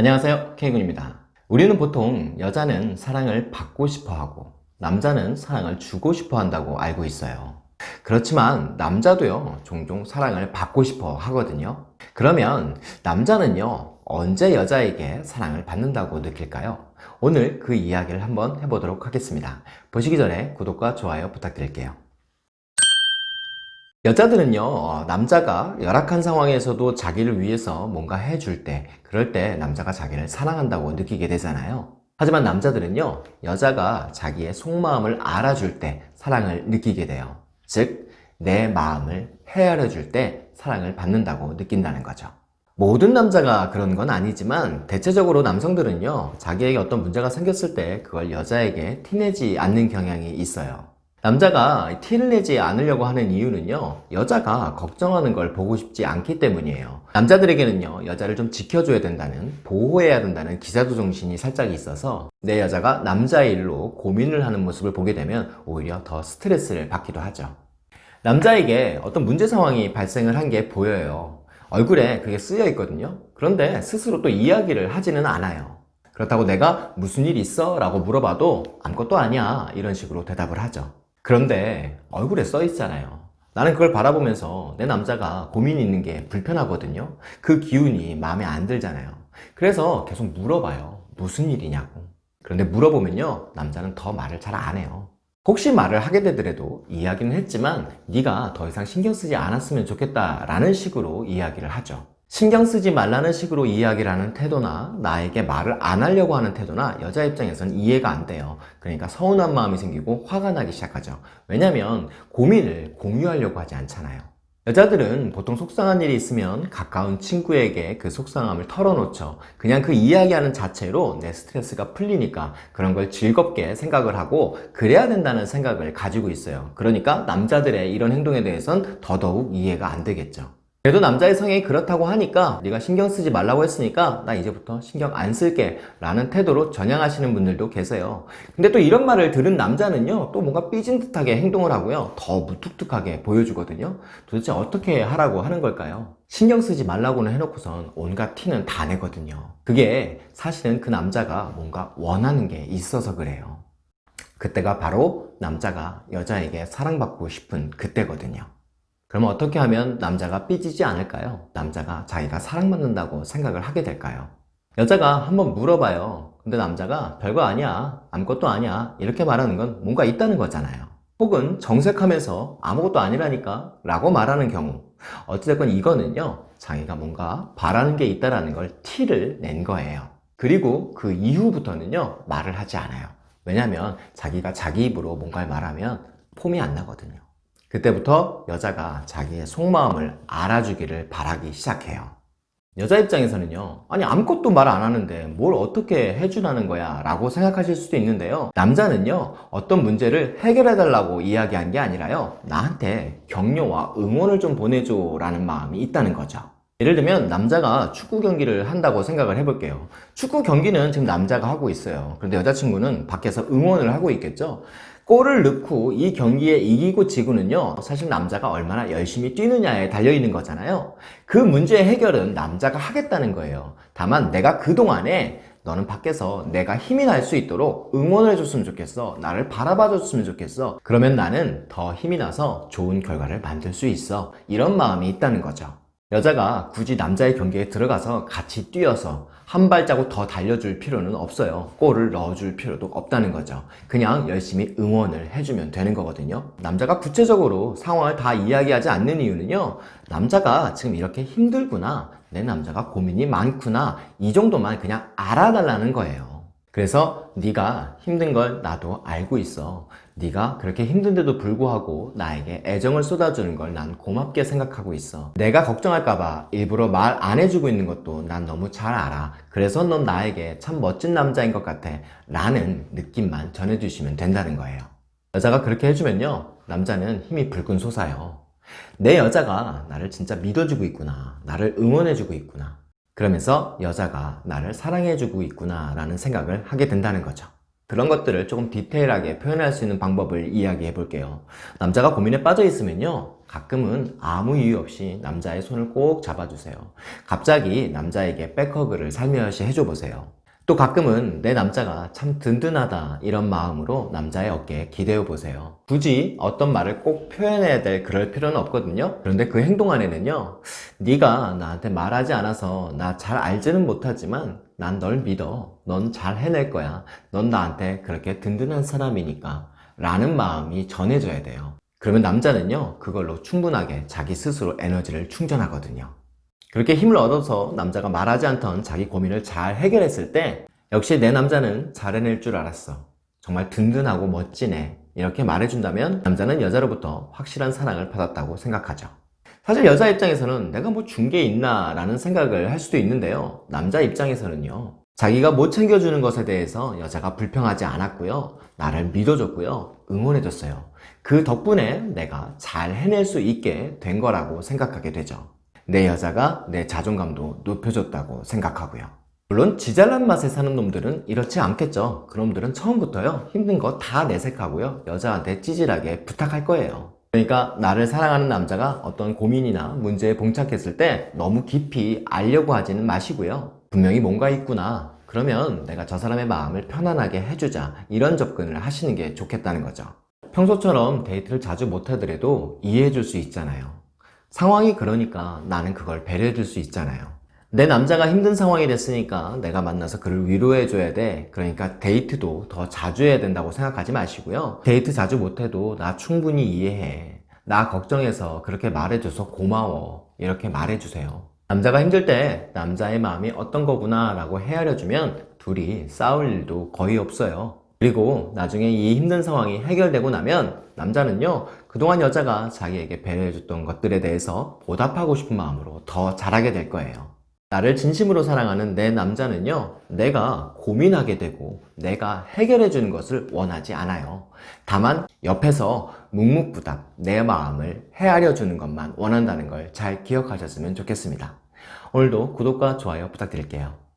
안녕하세요. K군입니다. 우리는 보통 여자는 사랑을 받고 싶어 하고 남자는 사랑을 주고 싶어 한다고 알고 있어요. 그렇지만 남자도요 종종 사랑을 받고 싶어 하거든요. 그러면 남자는요 언제 여자에게 사랑을 받는다고 느낄까요? 오늘 그 이야기를 한번 해보도록 하겠습니다. 보시기 전에 구독과 좋아요 부탁드릴게요 여자들은요 어, 남자가 열악한 상황에서도 자기를 위해서 뭔가 해줄 때 그럴 때 남자가 자기를 사랑한다고 느끼게 되잖아요. 하지만 남자들은요 여자가 자기의 속마음을 알아줄 때 사랑을 느끼게 돼요. 즉 내 마음을 헤아려 줄 때 사랑을 받는다고 느낀다는 거죠. 모든 남자가 그런 건 아니지만 대체적으로 남성들은요 자기에게 어떤 문제가 생겼을 때 그걸 여자에게 티내지 않는 경향이 있어요 남자가 티를 내지 않으려고 하는 이유는요 여자가 걱정하는 걸 보고 싶지 않기 때문이에요. 남자들에게는요 여자를 좀 지켜줘야 된다는 보호해야 된다는 기자도 정신이 살짝 있어서 내 여자가 남자의 일로 고민을 하는 모습을 보게 되면 오히려 더 스트레스를 받기도 하죠. 남자에게 어떤 문제 상황이 발생을 한 게 보여요. 얼굴에 그게 쓰여 있거든요. 그런데 스스로 또 이야기를 하지는 않아요. 그렇다고 내가 무슨 일 있어? 라고 물어봐도 아무것도 아니야. 이런 식으로 대답을 하죠 그런데 얼굴에 써 있잖아요. 나는 그걸 바라보면서 내 남자가 고민이 있는 게 불편하거든요. 그 기운이 마음에 안 들잖아요. 그래서 계속 물어봐요. 무슨 일이냐고. 그런데 물어보면요 남자는 더 말을 잘 안 해요. 혹시 말을 하게 되더라도 이야기는 했지만 네가 더 이상 신경 쓰지 않았으면 좋겠다 라는 식으로 이야기를 하죠 신경 쓰지 말라는 식으로 이야기를 하는 태도나 나에게 말을 안 하려고 하는 태도나 여자 입장에서는 이해가 안 돼요. 그러니까 서운한 마음이 생기고 화가 나기 시작하죠. 왜냐면 고민을 공유하려고 하지 않잖아요. 여자들은 보통 속상한 일이 있으면 가까운 친구에게 그 속상함을 털어놓죠. 그냥 그 이야기하는 자체로 내 스트레스가 풀리니까 그런 걸 즐겁게 생각을 하고 그래야 된다는 생각을 가지고 있어요. 그러니까 남자들의 이런 행동에 대해선 더더욱 이해가 안 되겠죠 그래도 남자의 성향이 그렇다고 하니까 네가 신경 쓰지 말라고 했으니까 나 이제부터 신경 안 쓸게 라는 태도로 전향하시는 분들도 계세요. 근데 또 이런 말을 들은 남자는요 또 뭔가 삐진 듯하게 행동을 하고요. 더 무뚝뚝하게 보여주거든요. 도대체 어떻게 하라고 하는 걸까요? 신경 쓰지 말라고는 해놓고선 온갖 티는 다 내거든요. 그게 사실은 그 남자가 뭔가 원하는 게 있어서 그래요. 그때가 바로 남자가 여자에게 사랑받고 싶은 그때거든요 그러면 어떻게 하면 남자가 삐지지 않을까요? 남자가 자기가 사랑받는다고 생각을 하게 될까요? 여자가 한번 물어봐요. 근데 남자가 별거 아니야 아무것도 아니야 이렇게 말하는 건 뭔가 있다는 거잖아요. 혹은 정색하면서 아무것도 아니라니까 라고 말하는 경우. 어찌됐건 이거는요 자기가 뭔가 바라는 게 있다는 걸 티를 낸 거예요. 그리고 그 이후부터는요 말을 하지 않아요. 왜냐하면 자기가 자기 입으로 뭔가를 말하면 폼이 안 나거든요 그때부터 여자가 자기의 속마음을 알아주기를 바라기 시작해요. 여자 입장에서는요 아니 아무것도 말 안 하는데 뭘 어떻게 해주라는 거야? 라고 생각하실 수도 있는데요. 남자는요 어떤 문제를 해결해 달라고 이야기한 게 아니라요. 나한테 격려와 응원을 좀 보내줘 라는 마음이 있다는 거죠. 예를 들면 남자가 축구 경기를 한다고 생각을 해볼게요. 축구 경기는 지금 남자가 하고 있어요. 그런데 여자친구는 밖에서 응원을 하고 있겠죠 골을 넣고 이 경기에 이기고 지고는요 사실 남자가 얼마나 열심히 뛰느냐에 달려있는 거잖아요. 그 문제의 해결은 남자가 하겠다는 거예요. 다만 내가 그동안에 너는 밖에서 내가 힘이 날 수 있도록 응원을 해줬으면 좋겠어. 나를 바라봐 줬으면 좋겠어. 그러면 나는 더 힘이 나서 좋은 결과를 만들 수 있어. 이런 마음이 있다는 거죠 여자가 굳이 남자의 경기에 들어가서 같이 뛰어서 한 발자국 더 달려줄 필요는 없어요. 골을 넣어줄 필요도 없다는 거죠. 그냥 열심히 응원을 해주면 되는 거거든요. 남자가 구체적으로 상황을 다 이야기하지 않는 이유는요. 남자가 지금 이렇게 힘들구나 내 남자가 고민이 많구나 이 정도만 그냥 알아달라는 거예요 그래서 네가 힘든 걸 나도 알고 있어. 네가 그렇게 힘든데도 불구하고 나에게 애정을 쏟아주는 걸 난 고맙게 생각하고 있어. 내가 걱정할까봐 일부러 말 안 해주고 있는 것도 난 너무 잘 알아. 그래서 넌 나에게 참 멋진 남자인 것 같아 라는 느낌만 전해주시면 된다는 거예요. 여자가 그렇게 해주면요 남자는 힘이 불끈 솟아요. 내 여자가 나를 진짜 믿어주고 있구나. 나를 응원해주고 있구나 그러면서 여자가 나를 사랑해주고 있구나 라는 생각을 하게 된다는 거죠 그런 것들을 조금 디테일하게 표현할 수 있는 방법을 이야기해 볼게요. 남자가 고민에 빠져 있으면요. 가끔은 아무 이유 없이 남자의 손을 꼭 잡아주세요. 갑자기 남자에게 백허그를 살며시 해줘 보세요. 또 가끔은 내 남자가 참 든든하다 이런 마음으로 남자의 어깨에 기대어 보세요. 굳이 어떤 말을 꼭 표현해야 될 그럴 필요는 없거든요. 그런데 그 행동 안에는요. 네가 나한테 말하지 않아서 나 잘 알지는 못하지만 난 널 믿어. 넌 잘 해낼 거야. 넌 나한테 그렇게 든든한 사람이니까. 라는 마음이 전해져야 돼요. 그러면 남자는요. 그걸로 충분하게 자기 스스로 에너지를 충전하거든요. 그렇게 힘을 얻어서 남자가 말하지 않던 자기 고민을 잘 해결했을 때 역시 내 남자는 잘 해낼 줄 알았어. 정말 든든하고 멋지네. 이렇게 말해준다면 남자는 여자로부터 확실한 사랑을 받았다고 생각하죠. 사실 여자 입장에서는 내가 뭐 준 게 있나 라는 생각을 할 수도 있는데요. 남자 입장에서는요. 자기가 못 챙겨주는 것에 대해서 여자가 불평하지 않았고요. 나를 믿어줬고요. 응원해줬어요. 그 덕분에 내가 잘 해낼 수 있게 된 거라고 생각하게 되죠. 내 여자가 내 자존감도 높여줬다고 생각하고요. 물론 지잘난 맛에 사는 놈들은 이렇지 않겠죠. 그놈들은 처음부터요 힘든 거 다 내색하고요 여자한테 찌질하게 부탁할 거예요. 그러니까 나를 사랑하는 남자가 어떤 고민이나 문제에 봉착했을 때 너무 깊이 알려고 하지는 마시고요. 분명히 뭔가 있구나. 그러면 내가 저 사람의 마음을 편안하게 해주자. 이런 접근을 하시는 게 좋겠다는 거죠. 평소처럼 데이트를 자주 못하더라도 이해해 줄 수 있잖아요. 상황이 그러니까 나는 그걸 배려해 줄 수 있잖아요. 내 남자가 힘든 상황이 됐으니까 내가 만나서 그를 위로해 줘야 돼. 그러니까 데이트도 더 자주 해야 된다고 생각하지 마시고요. 데이트 자주 못해도 나 충분히 이해해. 나 걱정해서 그렇게 말해줘서 고마워. 이렇게 말해주세요. 남자가 힘들 때 남자의 마음이 어떤 거구나 라고 헤아려주면 둘이 싸울 일도 거의 없어요. 그리고 나중에 이 힘든 상황이 해결되고 나면 남자는요 그동안 여자가 자기에게 배려해줬던 것들에 대해서 보답하고 싶은 마음으로 더 잘하게 될 거예요. 나를 진심으로 사랑하는 내 남자는요 내가 고민하게 되고 내가 해결해 주는 것을 원하지 않아요. 다만 옆에서 묵묵부답 내 마음을 헤아려 주는 것만 원한다는 걸 잘 기억하셨으면 좋겠습니다. 오늘도 구독과 좋아요 부탁드릴게요